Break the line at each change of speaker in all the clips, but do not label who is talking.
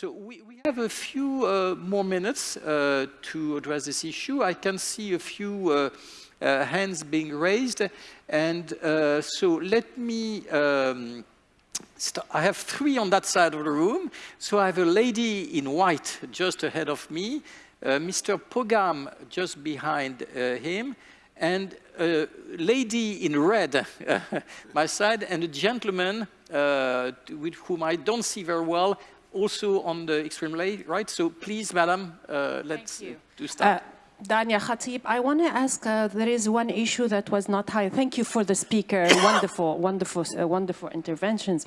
So we, we have a few uh, more minutes uh, to address this issue. I can see a few uh, uh hands being raised. And uh, so let me, um, I have three on that side of the room. So I have a lady in white just ahead of me, uh, Mr. Pogam just behind him, and a lady in red my side, and a gentleman with whom I don't see very well also on the extreme right. So please, madam, uh, let's do start. Uh,
Dania Khatib, I want to ask, uh, there is one issue that was not high. Thank you for the speaker, wonderful, wonderful, uh, wonderful interventions.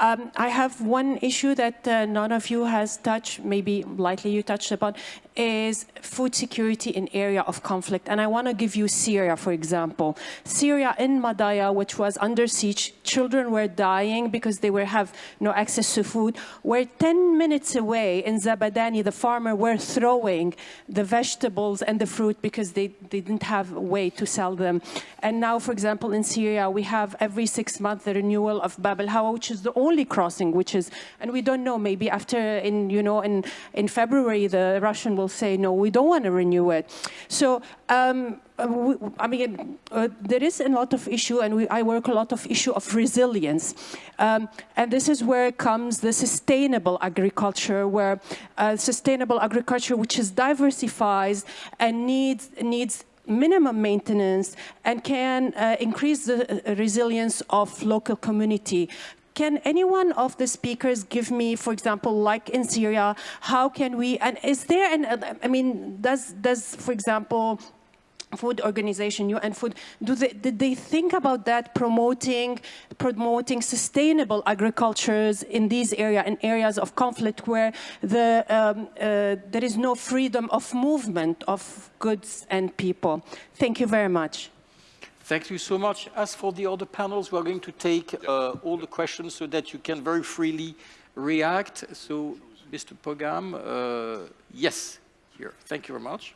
Um, I have one issue that uh, none of you has touched, maybe lightly you touched upon, is food security in area of conflict. And I want to give you Syria, for example. Syria in Madaya, which was under siege, children were dying because they were have no access to food. We're 10 minutes away in Zabadani, the farmer were throwing the vegetables and the fruit because they, they didn't have a way to sell them. And now, for example, in Syria, we have every six months the renewal of Bab al-Hawa, which is the only crossing, which is, and we don't know, maybe after, in, you know, in, in February, the Russian will will say, no, we don't want to renew it. So, um, I mean, uh, there is a lot of issue, and we, I work a lot of issue of resilience. Um, and this is where comes the sustainable agriculture, where uh, sustainable agriculture, which is diversifies and needs, needs minimum maintenance and can uh, increase the uh, resilience of local community, can anyone of the speakers give me, for example, like in Syria, how can we, and is there an, I mean, does, does for example, food organization, UN Food, do they, did they think about that, promoting, promoting sustainable agricultures in these areas, in areas of conflict where the, um, uh, there is no freedom of movement of goods and people? Thank you very much.
Thank you so much. As for the other panels, we're going to take uh, all the questions so that you can very freely react. So, Mr. Pogam, uh, yes, here. Thank you very much.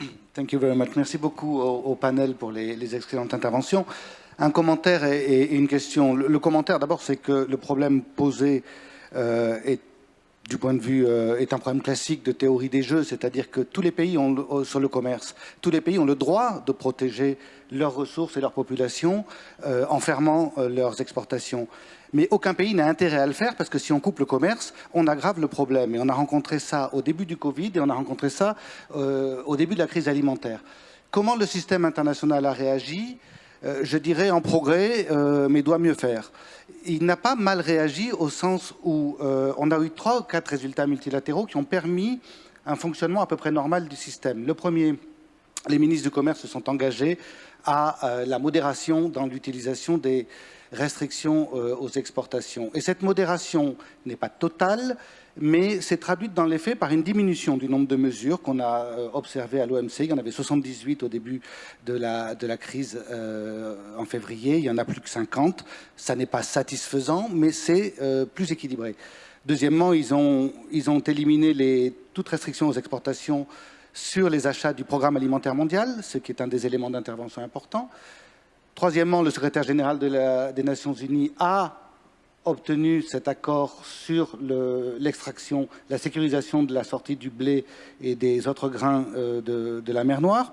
Thank you very much. Merci beaucoup au, au panel pour les, les, excellentes interventions. Un commentaire et, et une question. Le, le commentaire, d'abord, c'est que le problème posé euh, est du point de vue, euh, est un problème classique de théorie des jeux, c'est-à-dire que tous les pays ont, euh, sur le commerce, tous les pays ont le droit de protéger leurs ressources et leur population euh, en fermant leurs exportations. Mais aucun pays n'a intérêt à le faire parce que si on coupe le commerce, on aggrave le problème. Et on a rencontré ça au début du Covid et on a rencontré ça au début de la crise alimentaire. Comment le système international a réagi? Je dirais en progrès, mais doit mieux faire il n'a pas mal réagi au sens où euh, on a eu trois ou quatre résultats multilatéraux qui ont permis un fonctionnement à peu près normal du système. Le premier, les ministres du commerce se sont engagés à euh, la modération dans l'utilisation des restrictions euh, aux exportations. Et cette modération n'est pas totale, mais c'est traduite dans les faits par une diminution du nombre de mesures qu'on a euh, observées à l'OMC. Il y en avait 78 au début de la, crise euh, en février, il y en a plus que 50. Ça n'est pas satisfaisant, mais c'est euh, plus équilibré. Deuxièmement, ils ont, éliminé les, toute restriction aux exportations sur les achats du programme alimentaire mondial, ce qui est un des éléments d'intervention importants. Troisièmement, le secrétaire général des Nations Unies a obtenu cet accord sur l'extraction, la sécurisation de la sortie du blé et des autres grains euh, de, la mer Noire.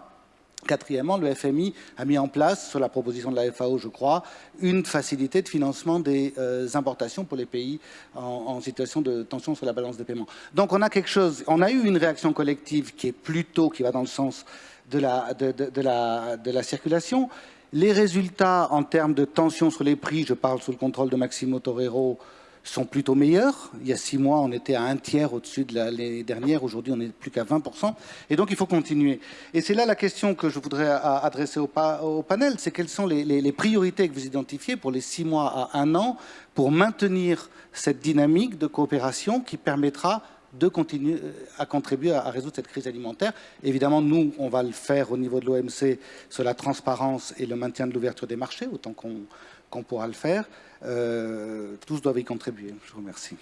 Quatrièmement, le FMI a mis en place, sur la proposition de la FAO, je crois, une facilité de financement des euh, importations pour les pays en, situation de tension sur la balance des paiements. Donc on a quelque chose, on a eu une réaction collective qui est plutôt, qui va dans le sens de la, de la, de la circulation, les résultats en termes de tension sur les prix, je parle sous le contrôle de Maximo Torero, sont plutôt meilleurs. Il y a six mois, on était à un tiers au-dessus de l'année dernière. Aujourd'hui, on n'est plus qu'à 20%. Et donc, il faut continuer. Et c'est là la question que je voudrais adresser au, panel. C'est quelles sont les, les, priorités que vous identifiez pour les six mois à un an pour maintenir cette dynamique de coopération qui permettra de continuer euh, à contribuer à, résoudre cette crise alimentaire. Évidemment, nous, on va le faire au niveau de l'OMC sur la transparence et le maintien de l'ouverture des marchés, autant qu'on pourra le faire. Euh, tous doivent y contribuer. Je vous remercie.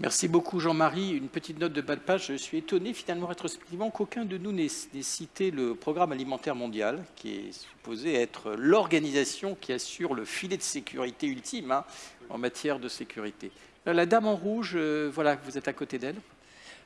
Merci beaucoup Jean-Marie. Une petite note de bas de page. Je suis étonné finalement rétrospectivement qu'aucun de nous n'ait cité le programme alimentaire mondial, qui est supposé être l'organisation qui assure le filet de sécurité ultime hein, en matière de sécurité. Euh, la dame en rouge, euh, voilà, vous êtes à côté d'elle.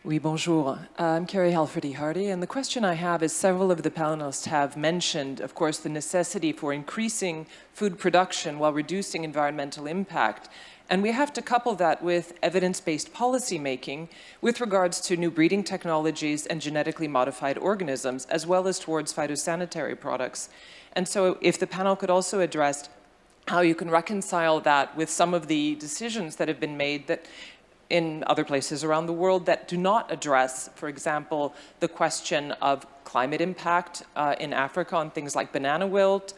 Oui, bonjour. I'm Carrie Halferty Hardy, and the question I have is several of the panelists have mentioned, of course, the necessity for increasing food production while reducing environmental impact. And we have to couple that with evidence-based policy making with regards to new breeding technologies and genetically modified organisms, as well as towards phytosanitary products. And so if the panel could also address how you can reconcile that with some of the decisions that have been made that in other places around the world that do not address, for example, the question of climate impact uh, in Africa on things like banana wilt,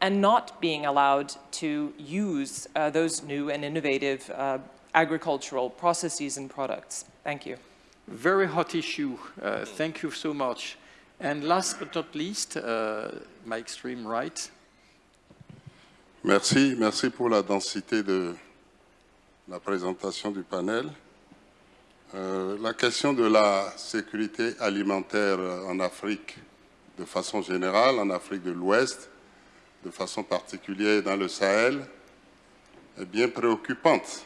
and not being allowed to use uh, those new and innovative uh, agricultural processes and products. Thank you.
Very hot issue. Uh, thank you so much. And last but not least, uh, my extreme right.
Merci, merci pour la densité de la présentation du panel. Euh, la question de la sécurité alimentaire en Afrique de façon générale, en Afrique de l'Ouest, de façon particulière dans le Sahel, est bien préoccupante.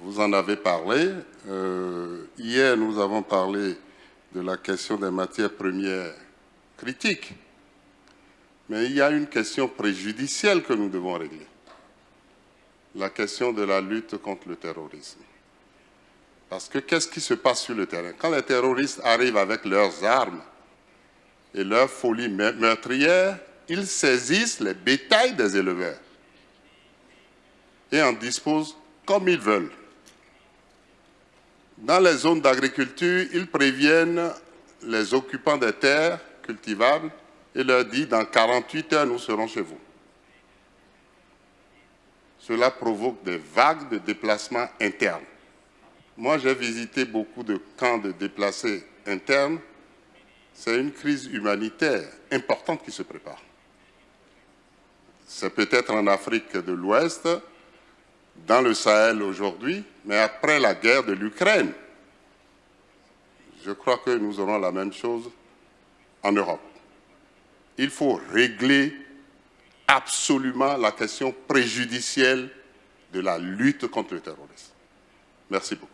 Vous en avez parlé. Euh, hier, nous avons parlé de la question des matières premières critiques. Mais il y a une question préjudicielle que nous devons régler. La question de la lutte contre le terrorisme. Parce que qu'est-ce qui se passe sur le terrain? Quand les terroristes arrivent avec leurs armes et leur folie meurtrière, ils saisissent les bétails des éleveurs et en disposent comme ils veulent. Dans les zones d'agriculture, ils préviennent les occupants des terres cultivables et leur disent dans 48 heures, nous serons chez vous. Cela provoque des vagues de déplacements internes. Moi, j'ai visité beaucoup de camps de déplacés internes. C'est une crise humanitaire importante qui se prépare. C'est peut-être en Afrique de l'Ouest, dans le Sahel aujourd'hui, mais après la guerre de l'Ukraine, je crois que nous aurons la même chose en Europe. Il faut régler absolument la question préjudicielle de la lutte contre le terrorisme. Merci beaucoup.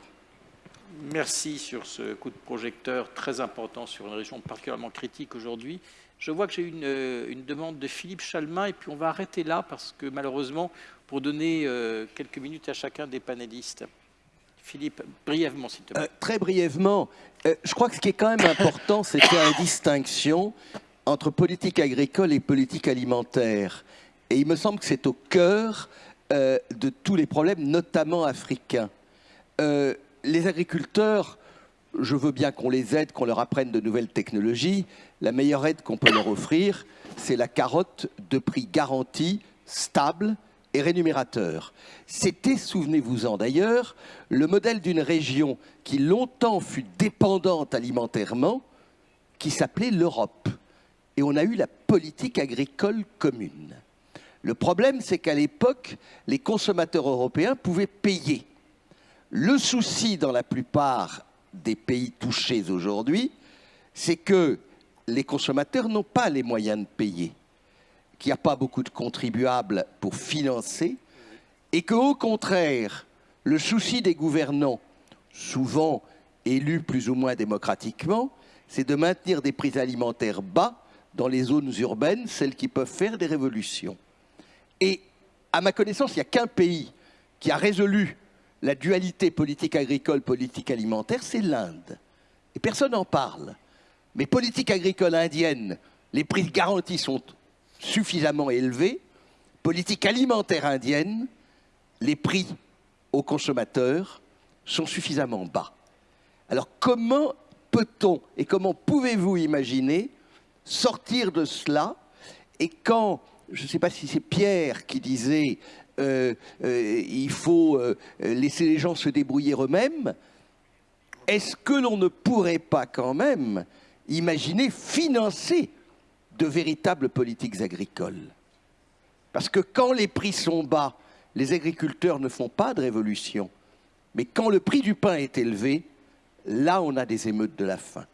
Merci sur ce coup de projecteur très important sur une région particulièrement critique aujourd'hui. Je vois que j'ai une, euh, une, demande de Philippe Chalmin et puis on va arrêter là parce que malheureusement, pour donner euh, quelques minutes à chacun des panélistes. Philippe, brièvement s'il te plaît. Euh,
très brièvement, euh, je crois que ce qui est quand même important, c'est faire une distinction entre politique agricole et politique alimentaire. Et il me semble que c'est au cœur euh, de tous les problèmes, notamment africains. Euh, les agriculteurs, je veux bien qu'on les aide, qu'on leur apprenne de nouvelles technologies. La meilleure aide qu'on peut leur offrir, c'est la carotte de prix garanti, stable et rémunérateur. C'était, souvenez-vous-en d'ailleurs, le modèle d'une région qui longtemps fut dépendante alimentairement, qui s'appelait l'Europe. Et on a eu la politique agricole commune. Le problème, c'est qu'à l'époque, les consommateurs européens pouvaient payer. Le souci dans la plupart des pays touchés aujourd'hui, c'est que les consommateurs n'ont pas les moyens de payer, qu'il n'y a pas beaucoup de contribuables pour financer, et qu'au contraire, le souci des gouvernants, souvent élus plus ou moins démocratiquement, c'est de maintenir des prix alimentaires bas dans les zones urbaines, celles qui peuvent faire des révolutions. Et à ma connaissance, il n'y a qu'un pays qui a résolu la dualité politique agricole, politique alimentaire, c'est l'Inde. Et personne n'en parle. Mais politique agricole indienne, les prix garantis sont suffisamment élevés. Politique alimentaire indienne, les prix aux consommateurs sont suffisamment bas. Alors comment peut-on et comment pouvez-vous imaginer sortir de cela et quand je ne sais pas si c'est Pierre qui disait euh, euh, il faut euh, laisser les gens se débrouiller eux-mêmes, est-ce que l'on ne pourrait pas quand même imaginer financer de véritables politiques agricoles? Parce que quand les prix sont bas, les agriculteurs ne font pas de révolution. Mais quand le prix du pain est élevé, là, on a des émeutes de la faim.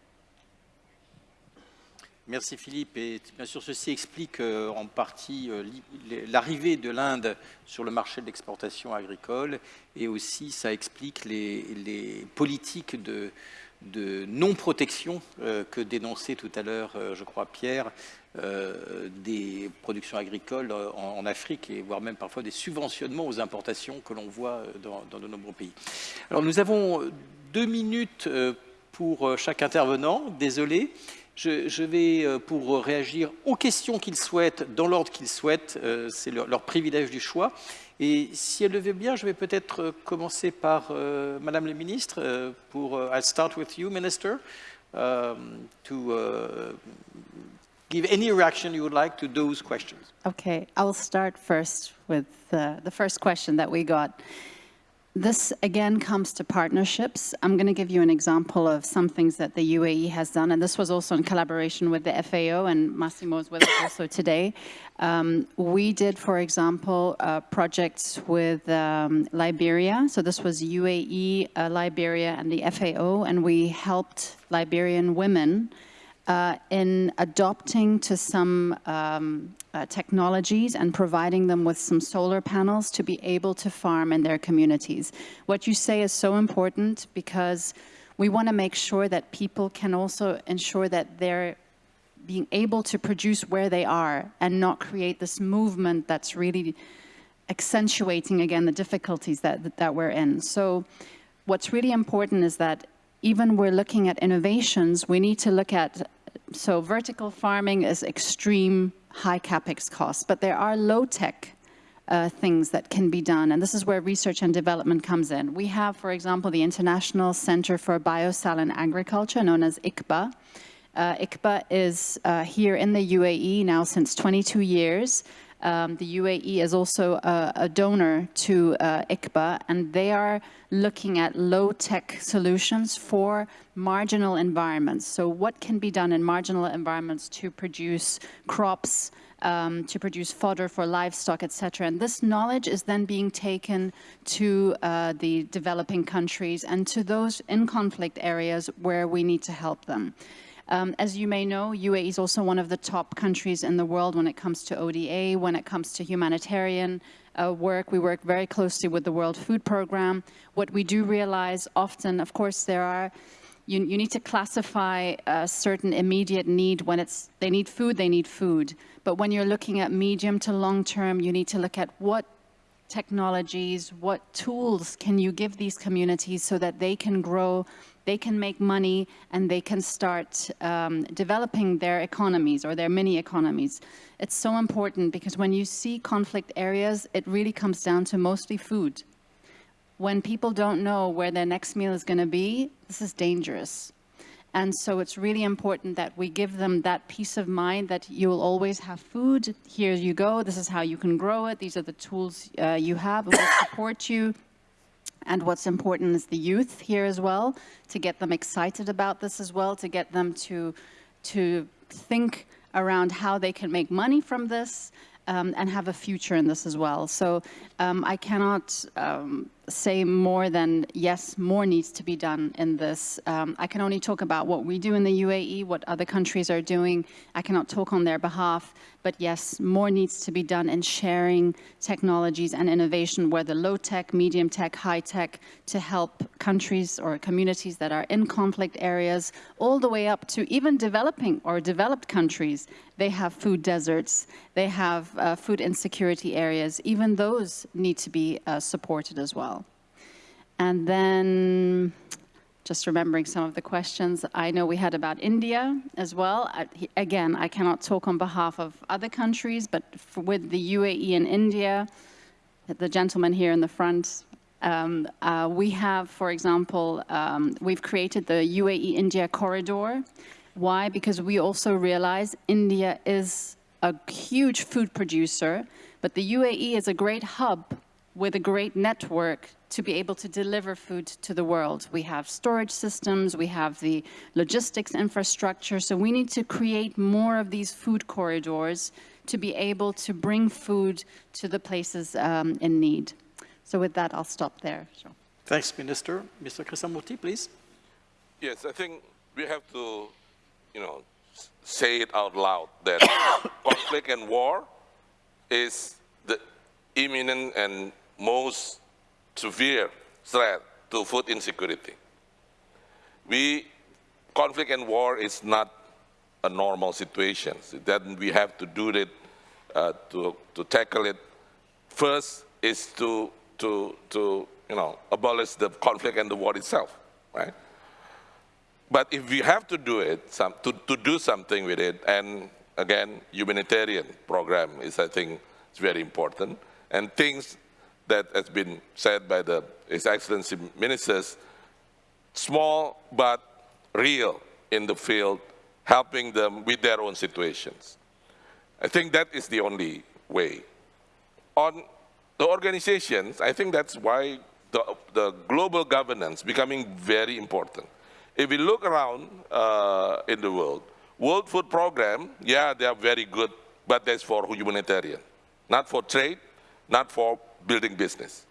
Merci Philippe. Et bien sûr, ceci explique euh, en partie euh, l'arrivée de l'Inde sur le marché de l'exportation agricole et aussi ça explique les, politiques de, non-protection euh, que dénonçait tout à l'heure, je crois, Pierre, des productions agricoles en, Afrique et voire même parfois des subventionnements aux importations que l'on voit dans, dans de nombreux pays. Alors nous avons deux minutes pour chaque intervenant. Désolé. Je, vais, euh, pour réagir aux questions qu'ils souhaitent, dans l'ordre qu'ils souhaitent, euh, c'est leur, privilège du choix. Et si elle le veut bien, je vais peut-être euh, commencer par Madame la Ministre, pour, I'll start with you, Minister, um, to uh, give any reaction you would like to those questions.
Okay, I will start first with the first question that we got. This again comes to partnerships. I'm going to give you an example of some things that the UAE has done, and this was also in collaboration with the FAO, and Massimo is with us also today. Um, we did, for example, uh, projects with um, Liberia. So this was UAE, uh, Liberia, and the FAO, and we helped Liberian women uh, in adopting to some um, uh, technologies and providing them with some solar panels to be able to farm in their communities. What you say is so important because we want to make sure that people can also ensure that they're being able to produce where they are and not create this movement that's really accentuating again the difficulties that, that we're in. So what's really important is that even we're looking at innovations, we need to look at, so vertical farming is extreme high capex costs, but there are low-tech uh, things that can be done, and this is where research and development comes in. We have, for example, the International Center for Biosaline Agriculture, known as ICBA. Uh, ICBA is uh, here in the UAE now since 22 years. Um, the UAE is also a, a donor to uh, ICBA, and they are looking at low-tech solutions for marginal environments. So what can be done in marginal environments to produce crops, um, to produce fodder for livestock, etc. And this knowledge is then being taken to uh, the developing countries and to those in conflict areas where we need to help them. Um, as you may know, UAE is also one of the top countries in the world when it comes to ODA, when it comes to humanitarian uh, work. We work very closely with the World Food Programme. What we do realize often, of course, there are you, you, need to classify a certain immediate need when it's they need food they need food but when you're looking at medium to long term you need to look at what technologies what tools can you give these communities so that they can grow they can make money and they can start um, developing their economies or their mini economies. It's so important because when you see conflict areas, it really comes down to mostly food. When people don't know where their next meal is going to be, this is dangerous. And so it's really important that we give them that peace of mind that you will always have food. Here you go. This is how you can grow it. These are the tools uh, you have. We'll support you. And what's important is the youth here as well, to get them excited about this as well, to get them to, to think around how they can make money from this um, and have a future in this as well. So um, I cannot um, say more than, yes, more needs to be done in this. Um, I can only talk about what we do in the UAE, what other countries are doing. I cannot talk on their behalf, but yes, more needs to be done in sharing technologies and innovation, whether low tech, medium tech, high tech, to help countries or communities that are in conflict areas, all the way up to even developing or developed countries. They have food deserts, they have uh, food insecurity areas. Even those need to be uh, supported as well. And then just remembering some of the questions I know we had about India as well. I, again, I cannot talk on behalf of other countries, but with the UAE and India, the gentleman here in the front, um, uh, we have, for example, um, we've created the UAE-India corridor. Why? Because we also realize India is a huge food producer, but the UAE is a great hub with a great network to be able to deliver food to the world. We have storage systems, we have the logistics infrastructure, so we need to create more of these food corridors to be able to bring food to the places um, in need. So with that, I'll stop there. Sure.
Thanks, Minister. Mr. Krishnamurti, please.
Yes, I think we have to, you know, say it out loud that conflict and war is the imminent and most severe threat to food insecurity. We, conflict and war is not a normal situation. Then we have to do it, uh, to, to tackle it. First is to, to, to you know, abolish the conflict and the war itself, right? But if we have to do it, some, to, to do something with it, and again, humanitarian program is, I think, is very important. And things that has been said by the His Excellency ministers, small but real in the field, helping them with their own situations. I think that is the only way. On the organizations, I think that's why the, the global governance becoming very important. If we look around uh, in the world, World Food Program, yeah, they are very good, but that's for humanitarian, not for trade, not for building business.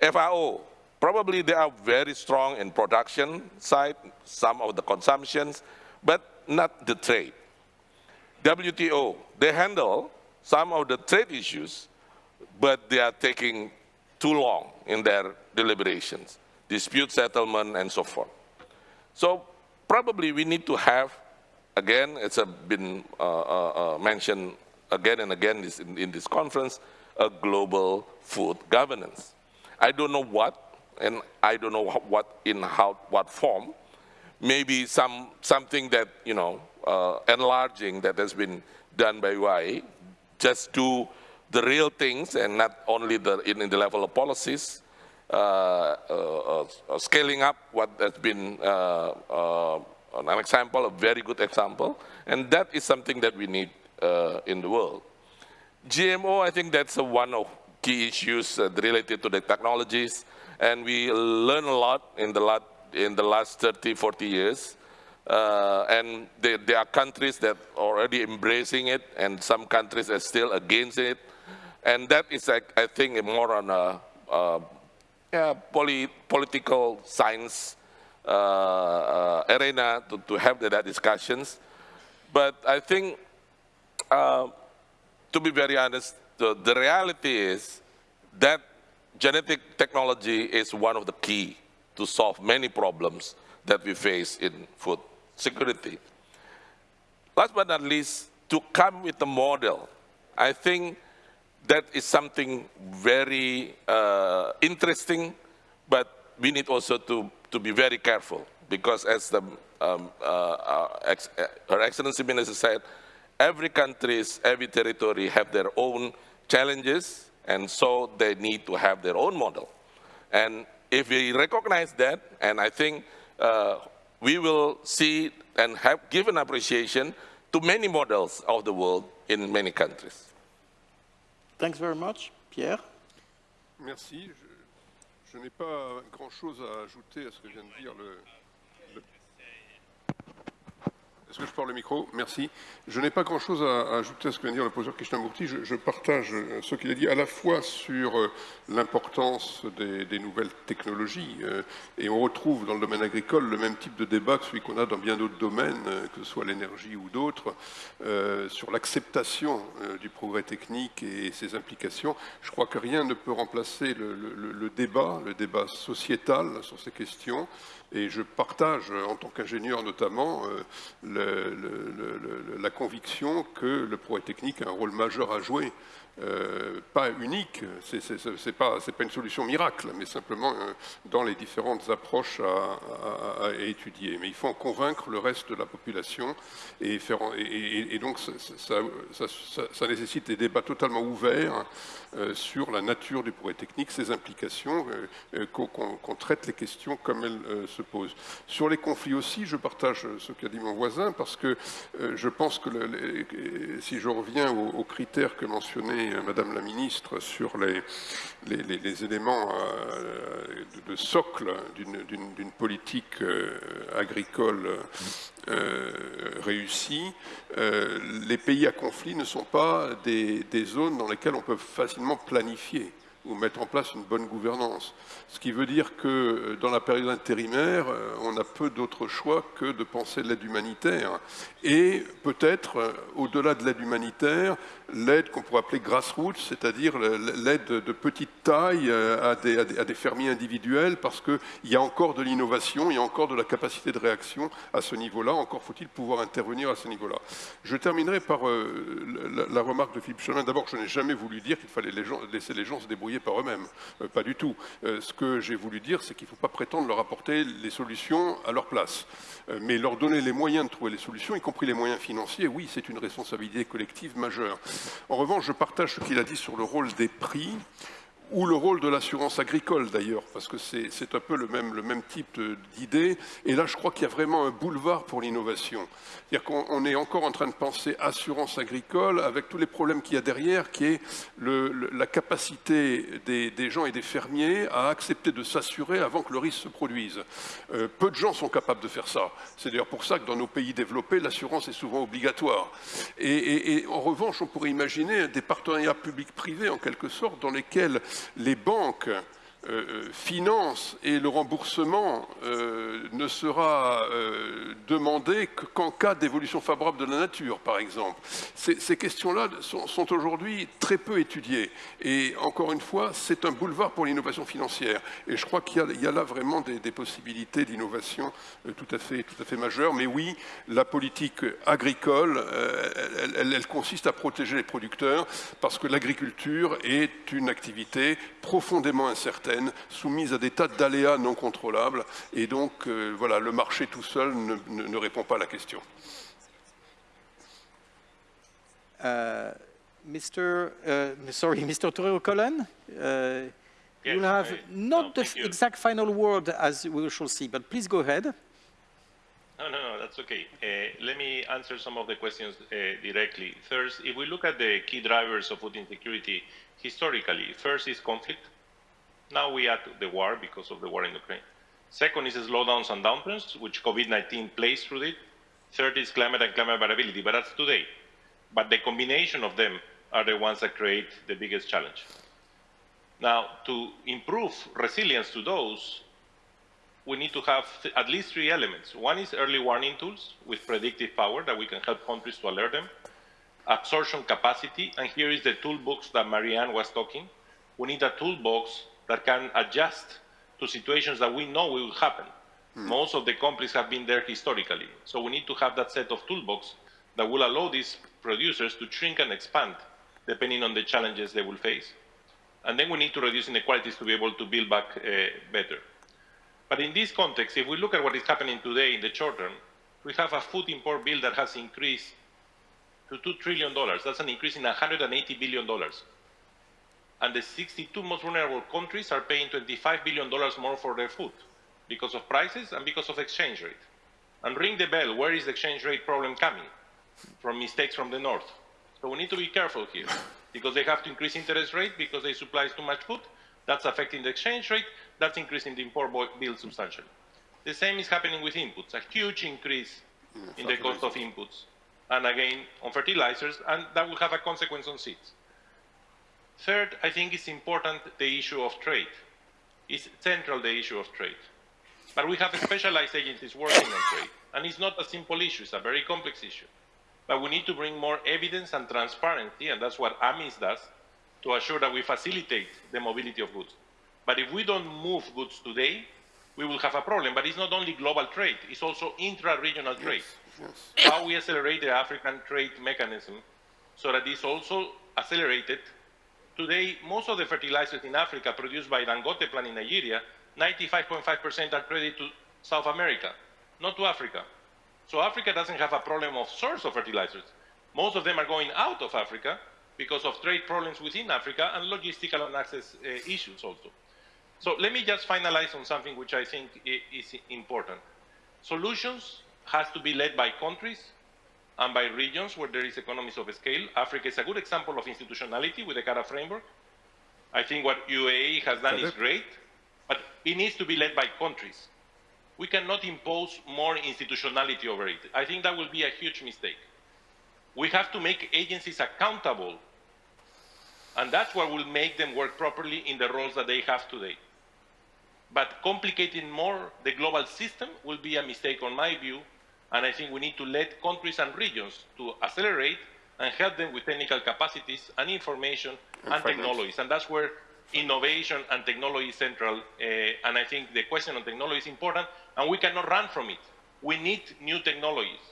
FAO, probably they are very strong in production side, some of the consumptions, but not the trade. WTO, they handle some of the trade issues, but they are taking too long in their deliberations, dispute settlement and so forth. So probably we need to have, again, it's been uh, uh, uh, mentioned again and again in, in this conference, a global food governance. I don't know what, and I don't know what in how what form. Maybe some something that you know uh, enlarging that has been done by UI, just do the real things and not only the in, in the level of policies. Uh, uh, uh scaling up what has been uh, uh, an example, a very good example, and that is something that we need in the world. GMO, I think that's one of key issues uh, related to the technologies, and we learn a lot in the, lot, in the last 30, 40 years. Uh, and there, there, are countries that are already embracing it, and some countries are still against it. And that is, I, I think, more on a, a yeah, poly, political science uh, uh arena to, to have that discussions. But I think uh, to be very honest, the, the reality is that genetic technology is one of the key to solve many problems that we face in food security. Last but not least, to come with a model, I think that is something very uh, interesting, but we need also to, to be very careful because as the, um, uh, uh, ex Her Excellency Minister said, every countries, every territory have their own challenges, and so they need to have their own model. And if we recognize that, and I think uh, we will see and have given appreciation to many models of the world in many countries.
Thanks very much. Pierre
Merci. Je, je n'ai pas grand-chose à ajouter à ce que vient de dire le, Est-ce que je parle le micro Merci. Je n'ai pas grand-chose à, ajouter à ce que vient de dire le professeur Krishnamurti. Je, je partage euh, ce qu'il a dit à la fois sur euh, l'importance des, nouvelles technologies, euh, et on retrouve dans le domaine agricole le même type de débat que celui qu'on a dans bien d'autres domaines, que ce soit l'énergie ou d'autres, sur l'acceptation du progrès technique et ses implications. Je crois que rien ne peut remplacer le débat, le débat sociétal sur ces questions, et je partage, en tant qu'ingénieur notamment, euh, la conviction que le progrès technique a un rôle majeur à jouer euh, pas unique, ce n'est pas, pas, une solution miracle, mais simplement euh, dans les différentes approches à, étudier. Mais il faut en convaincre le reste de la population et, faire, et, donc ça, nécessite des débats totalement ouverts euh, sur la nature du progrès technique, ses implications, qu'on traite les questions comme elles se Sur les conflits aussi, je partage ce qu'a dit mon voisin, parce que je pense que si je reviens aux critères que mentionnait euh, Madame la Ministre sur les, éléments euh, de, socle d'une politique euh, agricole réussie, les pays à conflit ne sont pas des, zones dans lesquelles on peut facilement planifier ou mettre en place une bonne gouvernance. Ce qui veut dire que euh, dans la période intérimaire, euh, on a peu d'autres choix que de penser l'aide humanitaire. Et peut-être, euh, au-delà de l'aide humanitaire, l'aide qu'on pourrait appeler grassroots, c'est-à-dire l'aide de petite taille à des, à fermiers individuels, parce qu'il y a encore de l'innovation, il y a encore de la capacité de réaction à ce niveau-là, encore faut-il pouvoir intervenir à ce niveau-là. Je terminerai par la, remarque de Philippe Chemin. D'abord, je n'ai jamais voulu dire qu'il fallait laisser les gens se débrouiller par eux-mêmes, pas du tout. ce que j'ai voulu dire, c'est qu'il ne faut pas prétendre leur apporter les solutions à leur place. Euh, mais leur donner les moyens de trouver les solutions, y compris les moyens financiers, oui, c'est une responsabilité collective majeure. En revanche, je partage ce qu'il a dit sur le rôle des prix ou le rôle de l'assurance agricole d'ailleurs, parce que c'est un peu le même, type d'idée. Et là, je crois qu'il y a vraiment un boulevard pour l'innovation. C'est-à-dire qu'on est encore en train de penser assurance agricole avec tous les problèmes qu'il y a derrière, qui est la capacité des, gens et des fermiers à accepter de s'assurer avant que le risque se produise. Euh, peu de gens sont capables de faire ça. C'est d'ailleurs pour ça que dans nos pays développés, l'assurance est souvent obligatoire. Et, et en revanche, on pourrait imaginer des partenariats publics-privés, en quelque sorte, dans lesquels les banques euh, euh, finance et le remboursement euh, ne sera demandé qu'en cas d'évolution favorable de la nature, par exemple. Ces, questions-là sont, aujourd'hui très peu étudiées. Et encore une fois, c'est un boulevard pour l'innovation financière. Et je crois qu'il y, a là vraiment des, possibilités d'innovation tout, à fait, tout à fait majeures. Mais oui, la politique agricole, elle consiste à protéger les producteurs parce que l'agriculture est une activité profondément incertaine soumise à des tas d'aléas non contrôlables. Et donc, euh, voilà, le marché tout seul ne, ne, ne répond pas à la question.
Uh, Mr. Uh, sorry, Mr. Torero Colon, uh, yes, you'll have I, not no, the you. exact final word as we shall see, but please go ahead.
No, no, no, that's okay. Uh, let me answer some of the questions uh, directly. First, if we look at the key drivers of food insecurity historically, first is conflict. Now we add the war because of the war in Ukraine. Second is slowdowns and downturns, which COVID-19 plays through it. Third is climate and climate variability, but that's today. But the combination of them are the ones that create the biggest challenge. Now, to improve resilience to those, we need to have at least three elements. One is early warning tools with predictive power that we can help countries to alert them. Absorption capacity, and here is the toolbox that Marianne was talking. We need a toolbox that can adjust to situations that we know will happen. Hmm. Most of the companies have been there historically. So we need to have that set of toolbox that will allow these producers to shrink and expand depending on the challenges they will face. And then we need to reduce inequalities to be able to build back uh, better. But in this context, if we look at what is happening today in the short term, we have a food import bill that has increased to $2 trillion. That's an increase in $180 billion and the 62 most vulnerable countries are paying $25 billion more for their food because of prices and because of exchange rate. And ring the bell, where is the exchange rate problem coming? From mistakes from the north. So we need to be careful here because they have to increase interest rate because they supply too much food. That's affecting the exchange rate. That's increasing the import bill substantially. The same is happening with inputs, a huge increase mm, in the cost of inputs. And again, on fertilizers, and that will have a consequence on seeds. Third, I think it's important the issue of trade. It's central, the issue of trade. But we have specialized agencies working on trade. And it's not a simple issue, it's a very complex issue. But we need to bring more evidence and transparency, and that's what AMIS does, to assure that we facilitate the mobility of goods. But if we don't move goods today, we will have a problem. But it's not only global trade, it's also intra-regional trade. Yes, yes. How we accelerate the African trade mechanism so that it's also accelerated Today, most of the fertilizers in Africa produced by Dangote plant in Nigeria, 95.5% are credited to South America, not to Africa. So Africa doesn't have a problem of source of fertilizers. Most of them are going out of Africa because of trade problems within Africa and logistical and access uh, issues also. So let me just finalize on something which I think is important. Solutions has to be led by countries and by regions where there is economies of scale. Africa is a good example of institutionality with the CARA framework. I think what UAE has done is great, but it needs to be led by countries. We cannot impose more institutionality over it. I think that will be a huge mistake. We have to make agencies accountable And that's what will make them work properly in the roles that they have today. But complicating more the global system will be a mistake on my view, and I think we need to let countries and regions to accelerate and help them with technical capacities and information and, and technologies. And that's where innovation and technology is central. Uh, and I think the question on technology is important, and we cannot run from it. We need new technologies,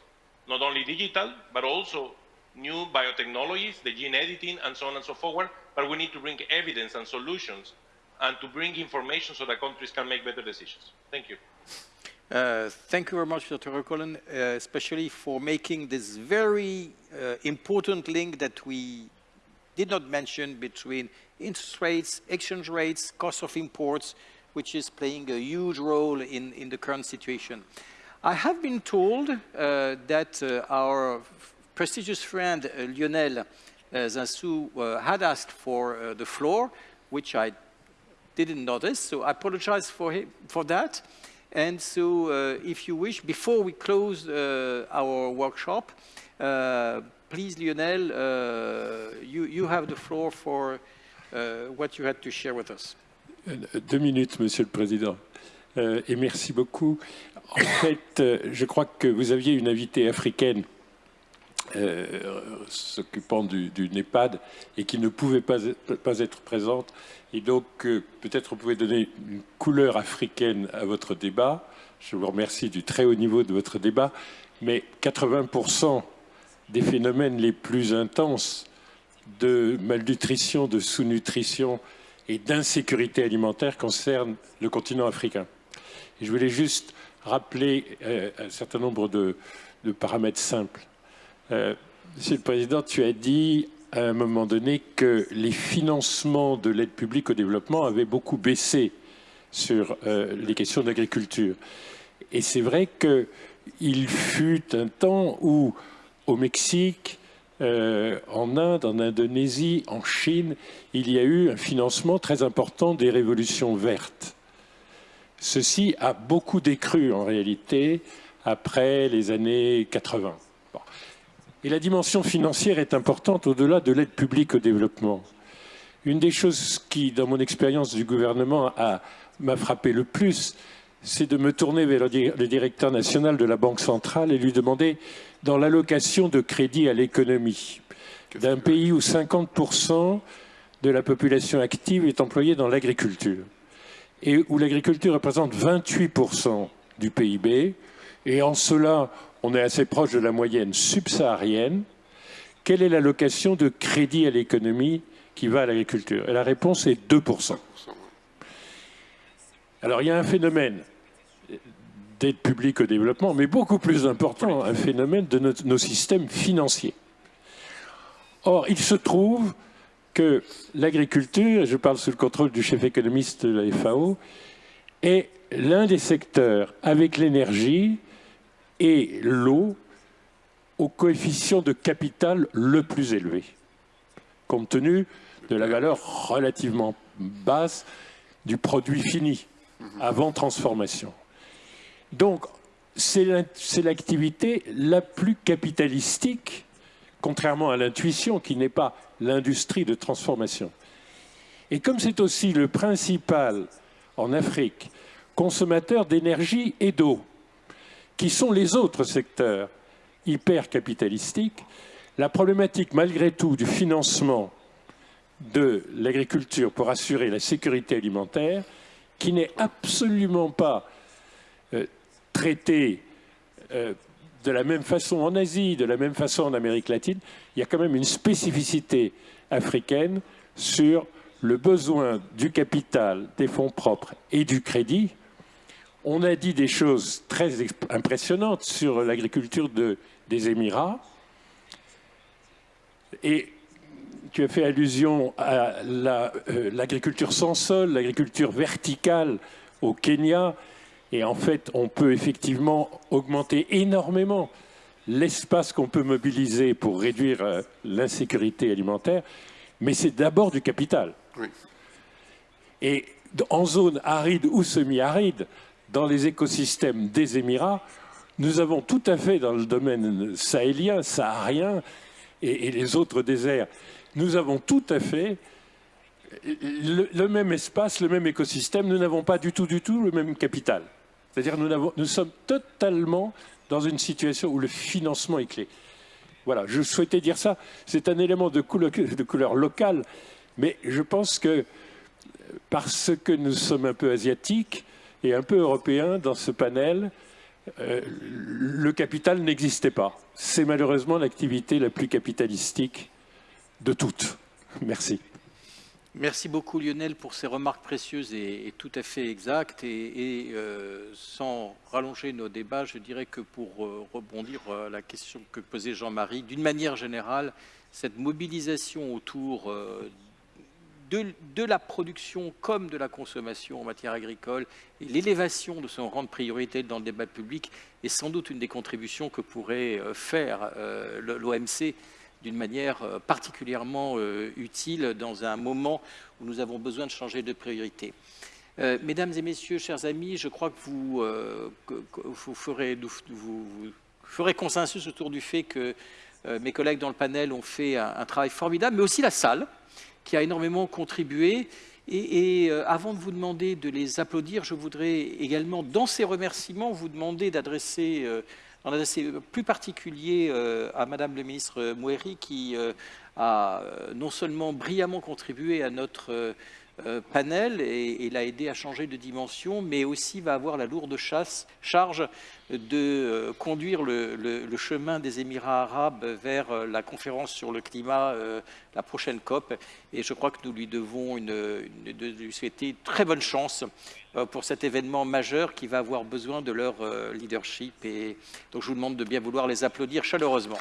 not only digital, but also new biotechnologies, the gene editing, and so on and so forth. But we need to bring evidence and solutions and to bring information so that countries can make better decisions. Thank you.
Uh, thank you very much, Dr. Recollen, uh, especially for making this very uh, important link that we did not mention between interest rates, exchange rates, cost of imports, which is playing a huge role in, in the current situation. I have been told uh, that uh, our prestigious friend Lionel Zinsou had asked for the floor, which I didn't notice, so I apologize for, him, for that. And so uh, if you wish, before we close uh, our workshop, uh, please, Lionel, you, you have the floor for what you had to share with us.
Deux minutes, Monsieur le Président. Euh, et merci beaucoup. En fait, je crois que vous aviez une invitée africaine euh, s'occupant du, du, NEPAD et qui ne pouvait pas, pas être présente. Et donc, euh, peut-être vous pouvez donner une couleur africaine à votre débat. Je vous remercie du très haut niveau de votre débat. Mais 80% des phénomènes les plus intenses de malnutrition, de sous-nutrition et d'insécurité alimentaire concernent le continent africain. Et je voulais juste rappeler euh, un certain nombre de paramètres simples. Euh, Monsieur le Président, tu as dit à un moment donné que les financements de l'aide publique au développement avaient beaucoup baissé sur euh, les questions d'agriculture. Et c'est vrai qu'il fut un temps où, au Mexique, euh, en Inde, en Indonésie, en Chine, il y a eu un financement très important des révolutions vertes. Ceci a beaucoup décru en réalité après les années 80. Et la dimension financière est importante au-delà de l'aide publique au développement. Une des choses qui, dans mon expérience du gouvernement, m'a frappé le plus, c'est de me tourner vers le directeur national de la Banque centrale et lui demander, dans l'allocation de crédit à l'économie d'un pays où 50% de la population active est employée dans l'agriculture et où l'agriculture représente 28% du PIB, et en cela, on est assez proche de la moyenne subsaharienne. Quelle est l'allocation de crédit à l'économie qui va à l'agriculture? Et la réponse est 2%. Alors il y a un phénomène d'aide publique au développement, mais beaucoup plus important, un phénomène de nos, systèmes financiers. Or, il se trouve que l'agriculture, je parle sous le contrôle du chef économiste de la FAO, est l'un des secteurs avec l'énergie et l'eau au coefficient de capital le plus élevé, compte tenu de la valeur relativement basse du produit fini avant transformation. Donc, c'est l'activité la plus capitalistique, contrairement à l'intuition qui n'est pas l'industrie de transformation. Et comme c'est aussi le principal en Afrique consommateur d'énergie et d'eau, qui sont les autres secteurs hyper capitalistiques, la problématique malgré tout du financement de l'agriculture pour assurer la sécurité alimentaire, qui n'est absolument pas euh, traitée euh, de la même façon en Asie, de la même façon en Amérique latine, il y a quand même une spécificité africaine sur le besoin du capital, des fonds propres et du crédit on a dit des choses très impressionnantes sur l'agriculture des Émirats. Et tu as fait allusion à euh, l'agriculture sans sol, l'agriculture verticale au Kenya. Et en fait, on peut effectivement augmenter énormément l'espace qu'on peut mobiliser pour réduire euh, l'insécurité alimentaire, mais c'est d'abord du capital. Et en zone aride ou semi-aride, dans les écosystèmes des Émirats, nous avons tout à fait dans le domaine sahélien, saharien et, les autres déserts, nous avons tout à fait le, même espace, le même écosystème. Nous n'avons pas du tout, du tout le même capital. C'est-à-dire nous, nous sommes totalement dans une situation où le financement est clé. Voilà, je souhaitais dire ça. C'est un élément de couleur, de couleur locale, mais je pense que parce que nous sommes un peu asiatiques et un peu européens dans ce panel, euh, le capital n'existait pas. C'est malheureusement l'activité la plus capitalistique de toutes. Merci.
Merci beaucoup Lionel pour ces remarques précieuses et, tout à fait exactes. Et, euh, sans rallonger nos débats, je dirais que pour euh, rebondir à la question que posait Jean-Marie, d'une manière générale, cette mobilisation autour de, la production comme de la consommation en matière agricole et l'élévation de son rang de priorité dans le débat public est sans doute une des contributions que pourrait euh, faire euh, l'OMC d'une manière euh, particulièrement utile dans un moment où nous avons besoin de changer de priorité. mesdames et messieurs, chers amis, je crois que vous, ferez, consensus autour du fait que mes collègues dans le panel ont fait un travail formidable, mais aussi la salle, qui a énormément contribué. Et, euh, avant de vous demander de les applaudir, je voudrais également, dans ces remerciements, vous demander d'adresser, euh, en adresser plus particulier euh, à Madame le ministre Moueri, qui a non seulement brillamment contribué à notre euh, panel et, l'a aidé à changer de dimension, mais aussi va avoir la lourde charge de euh, conduire le, chemin des Émirats arabes vers euh, la conférence sur le climat, la prochaine COP. Et je crois que nous lui devons une, de lui souhaiter très bonne chance pour cet événement majeur qui va avoir besoin de leur leadership. Et donc je vous demande de bien vouloir les applaudir chaleureusement.